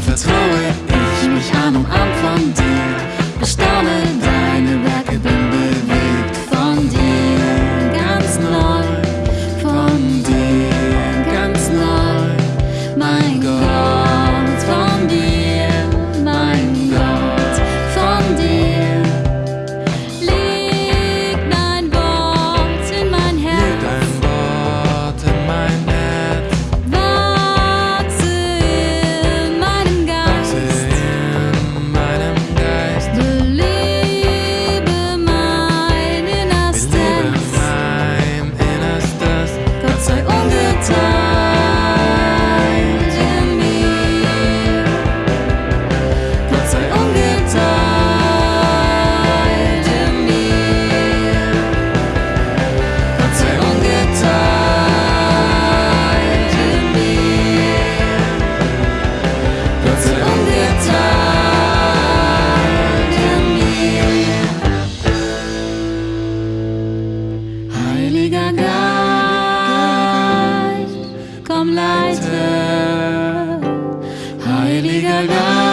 vertraue ich mich an und an von dir. Bestaune Ai Geist.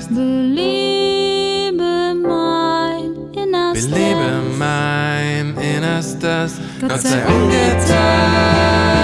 heißt Belebe mein Innerstes. Belebe mein Innerstes. Gott sei ungeteilt.